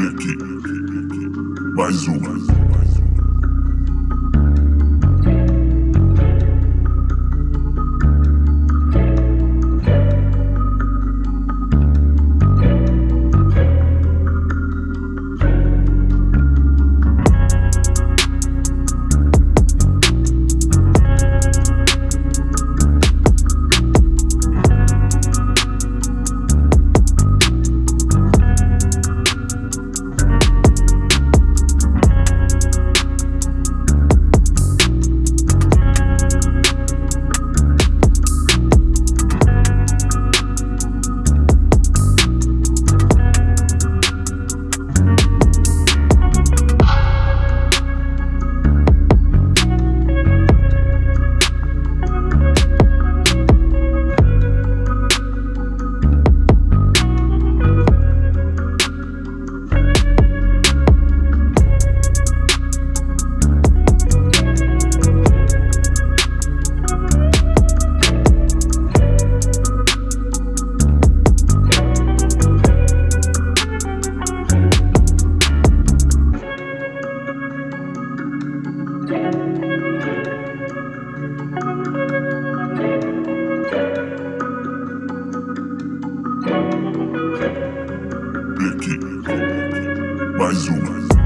Pique. Mais uma. Black, mais uma.